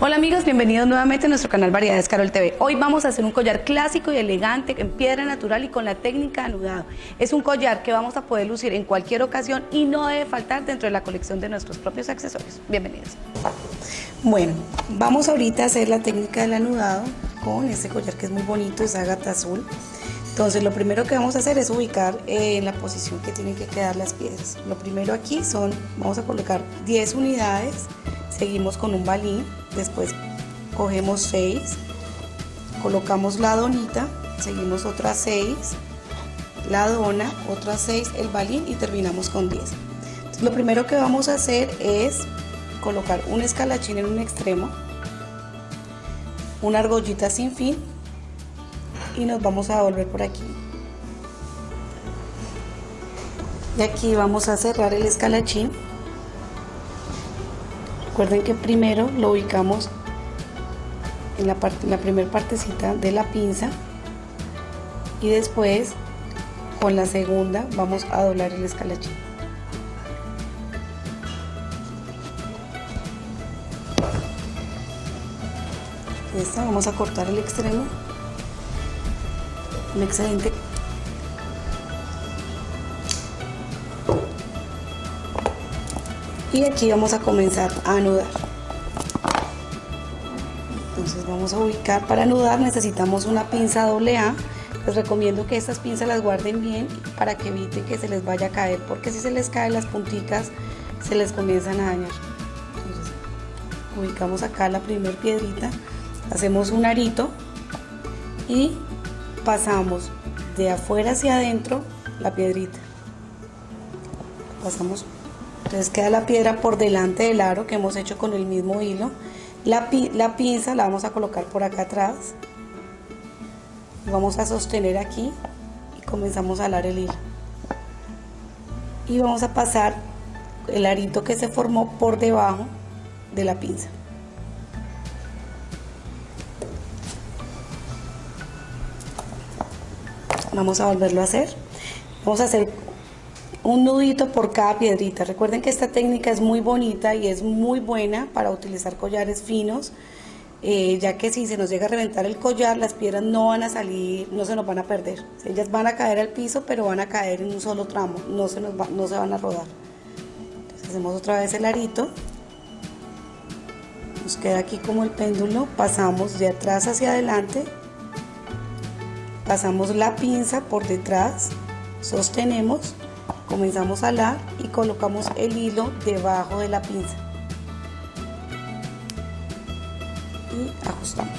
Hola amigos, bienvenidos nuevamente a nuestro canal Variedades Carol TV. Hoy vamos a hacer un collar clásico y elegante en piedra natural y con la técnica de anudado. Es un collar que vamos a poder lucir en cualquier ocasión y no debe faltar dentro de la colección de nuestros propios accesorios. Bienvenidos. Bueno, vamos ahorita a hacer la técnica del anudado con este collar que es muy bonito, es ágata azul. Entonces lo primero que vamos a hacer es ubicar en la posición que tienen que quedar las piedras. Lo primero aquí son, vamos a colocar 10 unidades, seguimos con un balín, después cogemos 6, colocamos la donita, seguimos otras 6, la dona, otras 6, el balín y terminamos con 10. lo primero que vamos a hacer es colocar un escalachín en un extremo, una argollita sin fin y nos vamos a volver por aquí. Y aquí vamos a cerrar el escalachín Recuerden que primero lo ubicamos en la, parte, la primera partecita de la pinza y después con la segunda vamos a doblar el escalachín. Esta vamos a cortar el extremo, un excelente y aquí vamos a comenzar a anudar. Entonces vamos a ubicar. Para anudar necesitamos una pinza doble A. Les recomiendo que estas pinzas las guarden bien para que evite que se les vaya a caer porque si se les caen las punticas se les comienzan a dañar. Ubicamos acá la primer piedrita hacemos un arito y pasamos de afuera hacia adentro la piedrita pasamos entonces queda la piedra por delante del aro que hemos hecho con el mismo hilo. La, pinza la vamos a colocar por acá atrás. Vamos a sostener aquí y comenzamos a alar el hilo. Y vamos a pasar el arito que se formó por debajo de la pinza. Vamos a volverlo a hacer. Vamos a hacer un nudito por cada piedrita. Recuerden que esta técnica es muy bonita y es muy buena para utilizar collares finos, eh, ya que si se nos llega a reventar el collar, las piedras no van a salir, no se nos van a perder. Ellas van a caer al piso, pero van a caer en un solo tramo, no se, nos no se van a rodar. Hacemos otra vez el arito. Nos queda aquí como el péndulo, pasamos de atrás hacia adelante, pasamos la pinza por detrás, sostenemos comenzamos a alar y colocamos el hilo debajo de la pinza. Y ajustamos.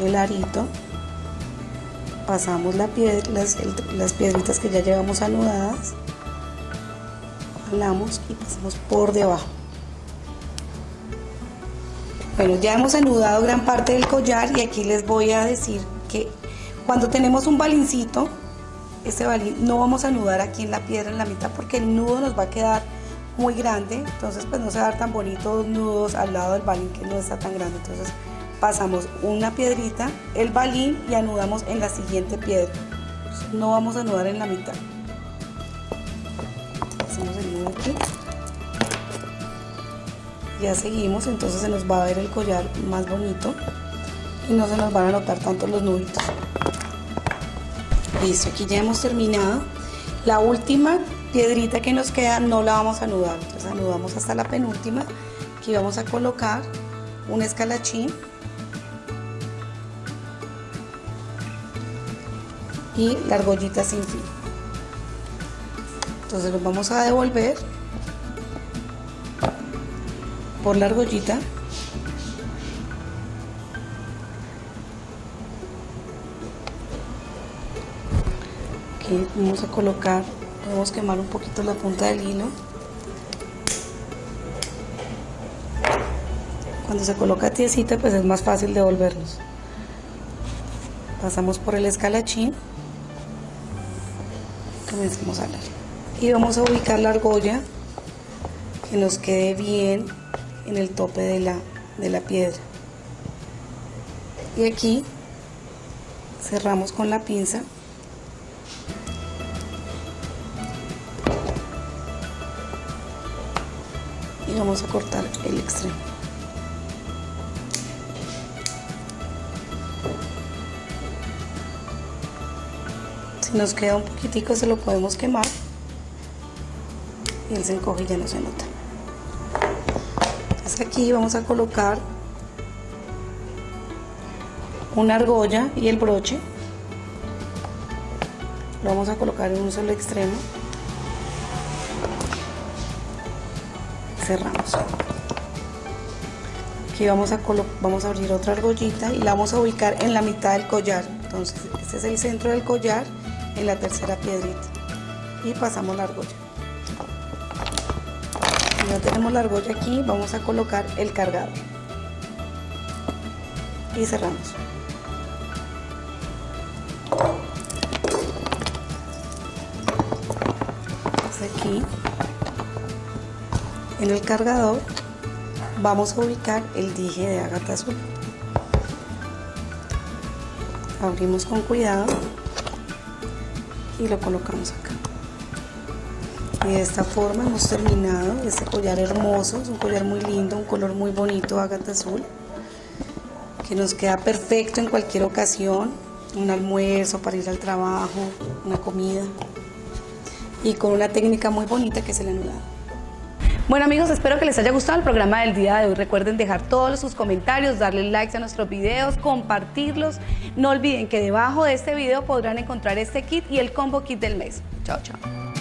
El arito pasamos la las, las piedritas que ya llevamos anudadas alamos y pasamos por debajo bueno ya hemos anudado gran parte del collar y aquí les voy a decir que cuando tenemos un balincito, este balín no vamos a anudar aquí en la piedra en la mitad porque el nudo nos va a quedar muy grande, entonces pues no se va a dar tan bonito dos nudos al lado del balín que no está tan grande, entonces pasamos una piedrita, el balín y anudamos en la siguiente piedra, no vamos a anudar en la mitad. Hacemos el nudo aquí. Ya seguimos, entonces se nos va a ver el collar más bonito y no se nos van a notar tanto los nuditos. Listo, aquí ya hemos terminado. La última piedrita que nos queda no la vamos a anudar, entonces anudamos hasta la penúltima. Aquí vamos a colocar un escalachín y la argollita sin fin. Entonces nos vamos a devolver por la argollita vamos a colocar, podemos quemar un poquito la punta del hilo. Cuando se coloca tiesita pues es más fácil devolverlos. Pasamos por el escalachín. Comencemos a hablar. Y vamos a ubicar la argolla que nos quede bien en el tope de la, de la piedra. Y aquí cerramos con la pinza. Y vamos a cortar el extremo. Si nos queda un poquitico se lo podemos quemar. Y el encoge y ya no se nota. Aquí vamos a colocar una argolla y el broche. Lo vamos a colocar en un solo extremo. Cerramos. Aquí vamos a, vamos a abrir otra argollita y la vamos a ubicar en la mitad del collar. Entonces, este es el centro del collar en la tercera piedrita. Y pasamos la argolla. Ya tenemos la argolla aquí, vamos a colocar el cargador. Y cerramos. aquí en el cargador vamos a ubicar el dije de ágata azul abrimos con cuidado y lo colocamos acá y de esta forma hemos terminado este collar hermoso es un collar muy lindo un color muy bonito ágata azul que nos queda perfecto en cualquier ocasión un almuerzo para ir al trabajo una comida y con una técnica muy bonita que es el anudado. Bueno amigos, espero que les haya gustado el programa del día de hoy. Recuerden dejar todos sus comentarios, darle likes a nuestros videos, compartirlos. No olviden que debajo de este video podrán encontrar este kit y el combo kit del mes. Chao, chao.